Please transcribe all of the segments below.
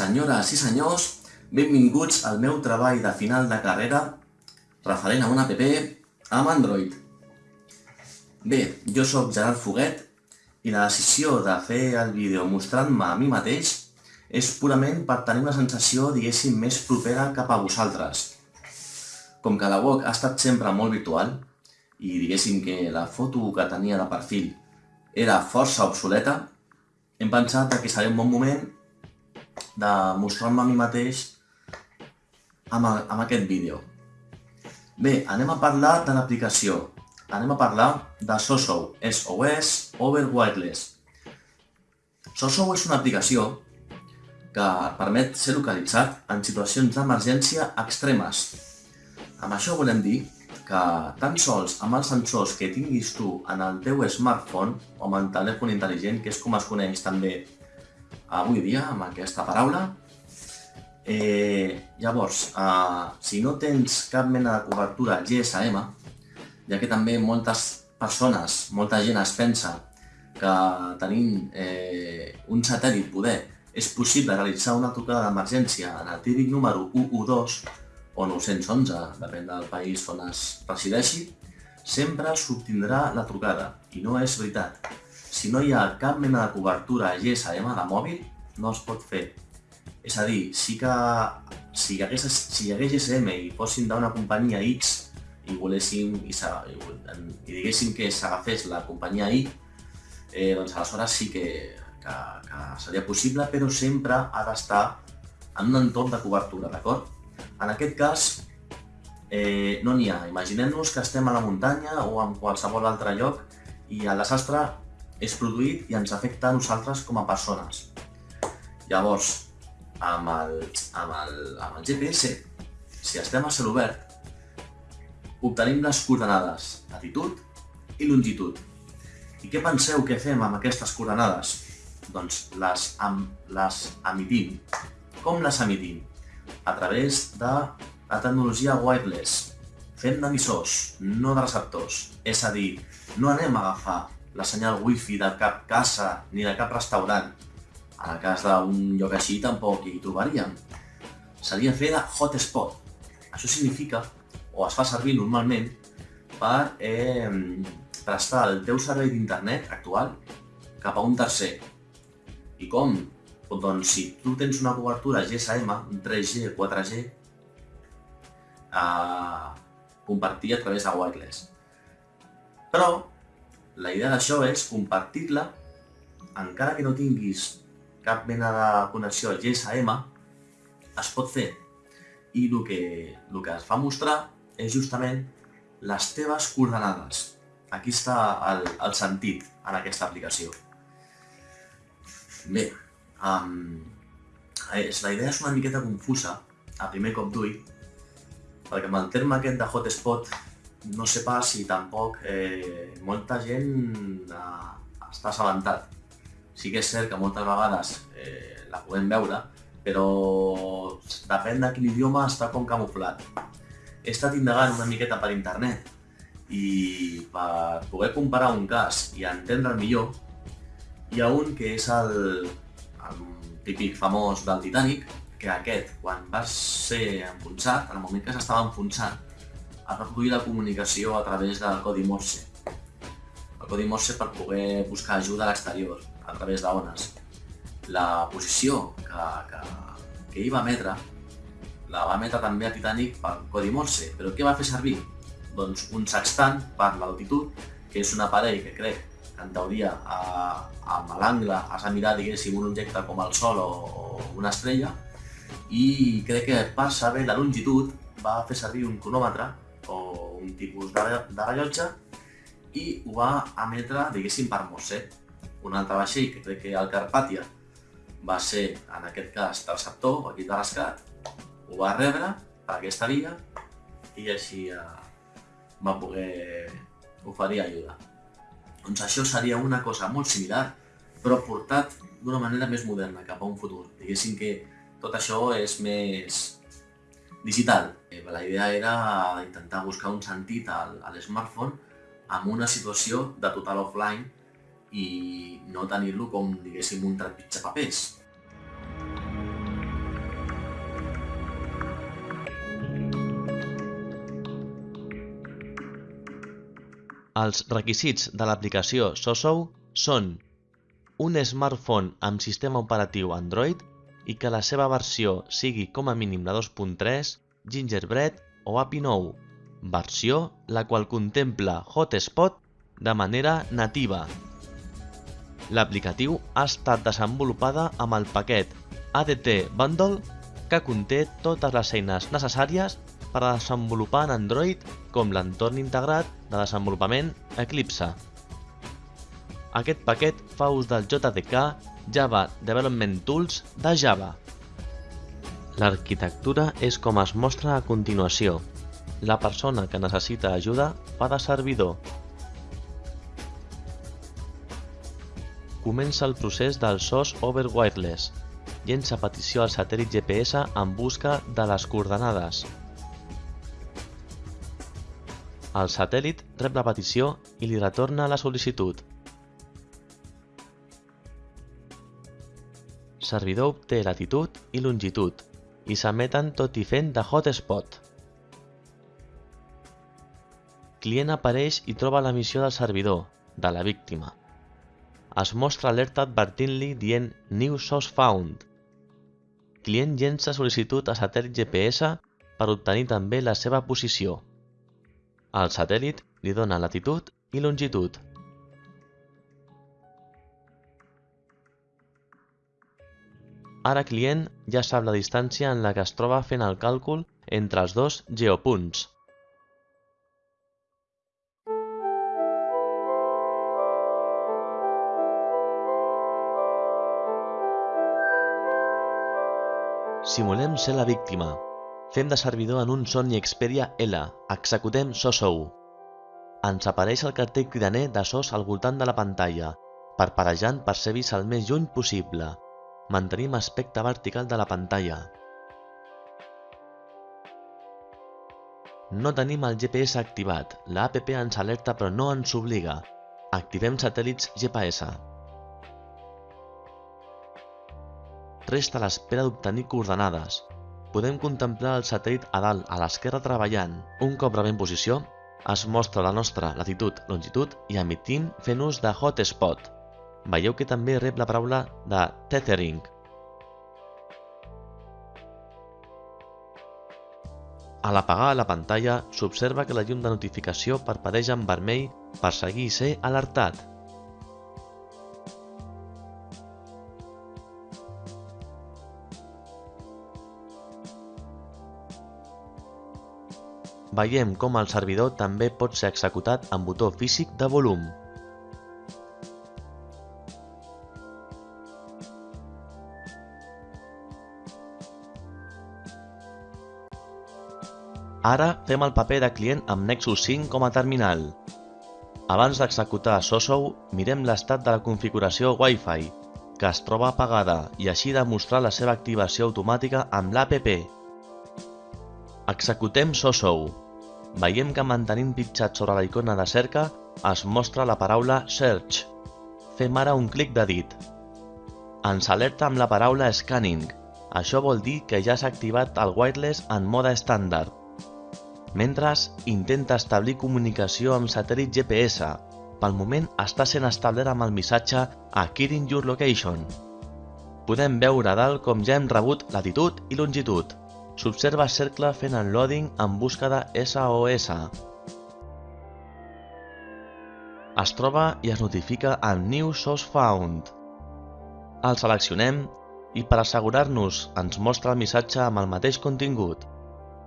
Senyores i senyors, benvinguts al meu treball de final de carrera referent a una app amb Android. Bé, jo sóc Gerard Foguet i la decisió de fer el vídeo mostrant-me a mi mateix és purament per tenir una sensació, diguéssim, més propera cap a vosaltres. Com que la web ha estat sempre molt virtual i diguéssim que la foto que tenia de perfil era força obsoleta, hem pensat que seria un bon moment de mostrar-me a mi mateix amb, amb aquest vídeo. Bé, anem a parlar de l'aplicació. Anem a parlar de SOSO, SOS Over Wireless. SOSO és una aplicació que permet ser localitzat en situacions d'emergència extremes. Amb això volem dir que tan sols amb els sensors que tinguis tu en el teu smartphone o amb el telèfon intel·ligent, que és com es coneix també avui dia amb aquesta paraula. Eh, llavors, eh, si no tens cap mena de cobertura GSM, ja que també moltes persones, molta gent es pensa que tenint eh, un satèl·lit poder és possible realitzar una trucada d'emergència en el típic número 112 o 911, depèn del país on es resideixi, sempre s'obtindrà la trucada. I no és veritat si no hi ha cap mena de cobertura GSM de mòbil, no es pot fer. És a dir, sí que si hi hagués, si hi hagués GSM i fossin d'una companyia X i voléssim i, i diguéssim que s'agafés la companyia Y, eh, doncs aleshores sí que, que, que seria possible, però sempre ha d'estar en un entorn de cobertura, d'acord? En aquest cas, eh, no n'hi ha. Imaginem-nos que estem a la muntanya o en qualsevol altre lloc i el desastre és produït i ens afecta a nosaltres com a persones. Llavors, amb el, amb el, amb el GPS, si estem a cel obert, obtenim les coordenades latitud i longitud. I què penseu que fem amb aquestes coordenades? Doncs les, am, les emitim. Com les emitim? A través de la tecnologia wireless. Fem d'emissors, no de receptors. És a dir, no anem a agafar la senyal wifi de cap casa ni de cap restaurant. En el cas d'un lloc així tampoc hi trobaríem. Seria fer de hotspot. Això significa, o es fa servir normalment, per eh, prestar el teu servei d'internet actual cap a un tercer. I com? Doncs si tu tens una cobertura GSM, un 3G, 4G, eh, compartir a través de wireless. Però la idea d'això és compartir-la, encara que no tinguis cap mena de connexió GSM, es pot fer. I el que, el que es fa mostrar és justament les teves coordenades. Aquí està el, el sentit en aquesta aplicació. Bé, um, és, la idea és una miqueta confusa, a primer cop d'ull, perquè amb el terme aquest de hotspot no sé pas si tampoc eh, molta gent eh, està assabentat. Sí que és cert que moltes vegades eh, la podem veure, però depèn de quin idioma està com camuflat. He estat indagant una miqueta per internet i per poder comparar un cas i entendre millor, hi ha un que és el, el típic famós del Titanic, que aquest, quan va ser enfonsat, en el moment que s'estava enfonsant, a reproduir la comunicació a través del codi Morse. El codi Morse per poder buscar ajuda a l'exterior, a través d'ones. La posició que, que, que hi va emetre, la va emetre també a Titanic per codi Morse, però què va fer servir? Doncs un sextant per l'altitud, que és un aparell que crec que en teoria a, amb l'angle has de mirar, diguéssim, un objecte com el Sol o, o una estrella, i crec que per saber la longitud va fer servir un cronòmetre o un tipus de, de rellotge i ho va emetre, diguéssim, per Morse. Un altre vaixell, que crec que el Carpàtia, va ser, en aquest cas, sector, o equip de rescat, ho va rebre per aquesta via i així eh, va poder oferir ajuda. Doncs això seria una cosa molt similar, però portat d'una manera més moderna, cap a un futur. Diguéssim que tot això és més, digital. Eh, la idea era intentar buscar un sentit a l'smartphone amb una situació de total offline i no tenir-lo com, diguéssim, un trepitja papers. Els requisits de l'aplicació SoSou són un smartphone amb sistema operatiu Android i que la seva versió sigui com a mínim la 2.3, Gingerbread o API 9, versió la qual contempla Hotspot de manera nativa. L'aplicatiu ha estat desenvolupada amb el paquet ADT Bundle que conté totes les eines necessàries per a desenvolupar en Android com l'entorn integrat de desenvolupament Eclipse. Aquest paquet fa ús del JDK Java Development Tools de Java. L'arquitectura és com es mostra a continuació. La persona que necessita ajuda fa de servidor. Comença el procés del SOS over Wireless. Llença petició al satèl·lit GPS en busca de les coordenades. El satèl·lit rep la petició i li retorna la sol·licitud. Servidor obté latitud i longitud i s'emeten tot i fent de hotspot. Client apareix i troba la missió del servidor, de la víctima. Es mostra alerta advertint-li dient New Source Found. Client llença sol·licitud a satèl·lit GPS per obtenir també la seva posició. El satèl·lit li dona latitud i longitud. Ara client ja sap la distància en la que es troba fent el càlcul entre els dos geopunts. Simulem ser la víctima, Fem de servidor en un Sony Xperia L. Executem SOSOU. Ens apareix el cartell cridaner de SOS al voltant de la pantalla, parparejant per ser vist el més lluny possible. Mantenim aspecte vertical de la pantalla. No tenim el GPS activat, la app ens alerta però no ens obliga. Activem satèl·lits GPS. Resta l'espera d'obtenir coordenades. Podem contemplar el satèl·lit a dalt, a l'esquerra treballant. Un cop rebem posició, es mostra la nostra latitud, longitud i emitim fent ús de hotspot. Veieu que també rep la paraula de tethering. A l'apagar la pantalla, s'observa que la llum de notificació parpadeix en vermell per seguir i ser alertat. veiem com el servidor també pot ser executat amb botó físic de volum. Ara fem el paper de client amb Nexus 5 com a terminal. Abans d'executar Sosou, mirem l'estat de la configuració Wi-Fi, que es troba apagada i així demostrar la seva activació automàtica amb l'APP. Executem Sosou. Veiem que mantenint pitjat sobre la icona de cerca es mostra la paraula Search. Fem ara un clic de dit. Ens alerta amb la paraula Scanning. Això vol dir que ja s'ha activat el wireless en mode estàndard. Mentre intenta establir comunicació amb satèl·lit GPS. Pel moment està sent establert amb el missatge Acquiring your location. Podem veure dalt com ja hem rebut latitud i longitud. S'observa cercle fent el loading en busca de SOS. Es troba i es notifica amb New Source Found. El seleccionem i per assegurar-nos ens mostra el missatge amb el mateix contingut.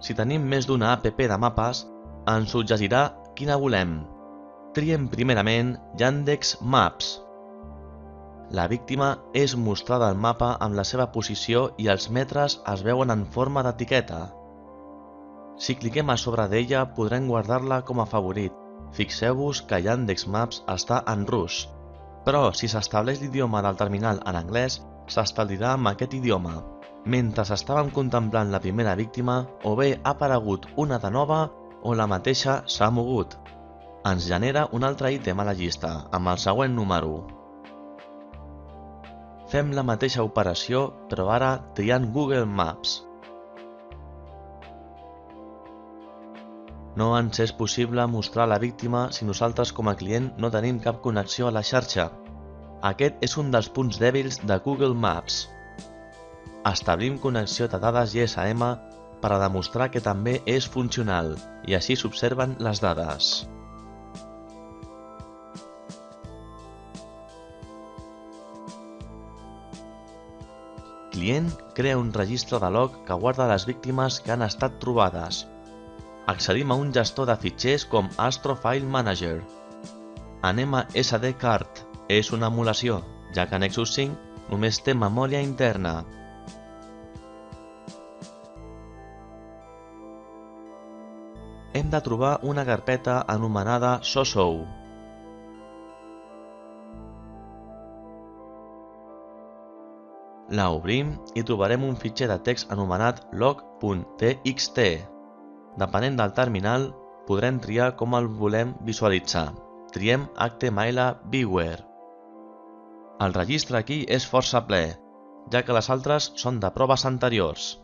Si tenim més d'una app de mapes, ens suggerirà quina volem. Triem primerament Yandex Maps. La víctima és mostrada al mapa amb la seva posició i els metres es veuen en forma d'etiqueta. Si cliquem a sobre d'ella podrem guardar-la com a favorit. Fixeu-vos que Yandex Maps està en rus, però si s'estableix l'idioma del terminal en anglès, s'establirà amb aquest idioma. Mentre estàvem contemplant la primera víctima, o bé ha aparegut una de nova o la mateixa s'ha mogut. Ens genera un altre ítem a la llista, amb el següent número, Fem la mateixa operació, però ara triant Google Maps. No ens és possible mostrar la víctima si nosaltres com a client no tenim cap connexió a la xarxa. Aquest és un dels punts dèbils de Google Maps. Establim connexió de dades GSM per a demostrar que també és funcional i així s'observen les dades. Client crea un registre de log que guarda les víctimes que han estat trobades. Accedim a un gestor de fitxers com Astro File Manager. Anem a SD Card. És una emulació, ja que Nexus 5 només té memòria interna. Hem de trobar una carpeta anomenada Sosou. La obrim i trobarem un fitxer de text anomenat log.txt. Depenent del terminal, podrem triar com el volem visualitzar. Triem HTML Viewer. El registre aquí és força ple, ja que les altres són de proves anteriors.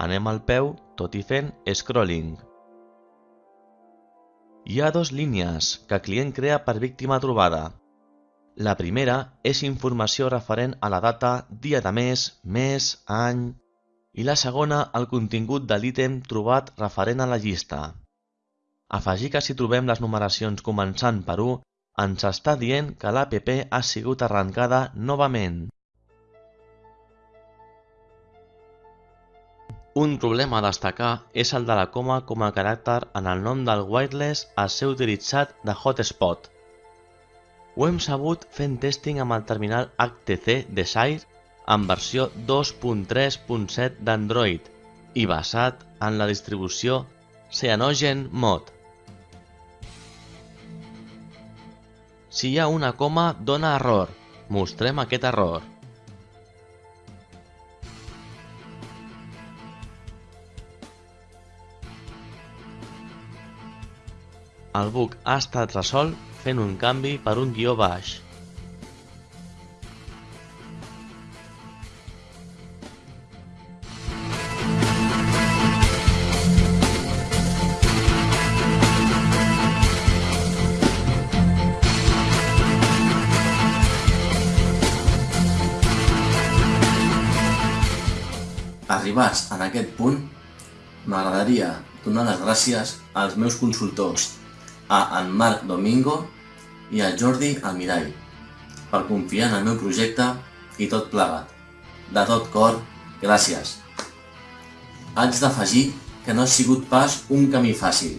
Anem al peu, tot i fent scrolling. Hi ha dos línies que el client crea per víctima trobada. La primera és informació referent a la data, dia de mes, mes, any... I la segona, el contingut de l'ítem trobat referent a la llista. Afegir que si trobem les numeracions començant per 1, ens està dient que l'APP ha sigut arrencada novament. Un problema a destacar és el de la coma com a caràcter en el nom del wireless a ser utilitzat de hotspot. Ho hem sabut fent testing amb el terminal HTC Desire en versió 2.3.7 d'Android i basat en la distribució Cyanogen Mod. Si hi ha una coma, dona error. Mostrem aquest error. El bug ha estat resolt fent un canvi per un guió baix. Arribats en aquest punt, m'agradaria donar les gràcies als meus consultors, a en Marc Domingo i a Jordi Almirall per confiar en el meu projecte i tot plegat. De tot cor, gràcies. Haig d'afegir que no ha sigut pas un camí fàcil.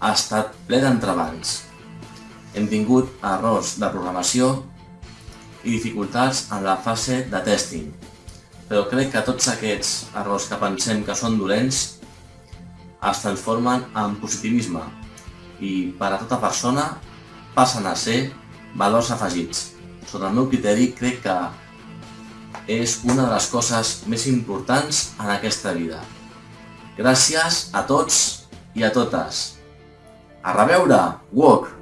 Ha estat ple d'entrebancs. Hem tingut errors de programació i dificultats en la fase de testing, però crec que tots aquests errors que pensem que són dolents es transformen en positivisme i per a tota persona passen a ser valors afegits. Sota el meu criteri crec que és una de les coses més importants en aquesta vida. Gràcies a tots i a totes. A reveure, WOC!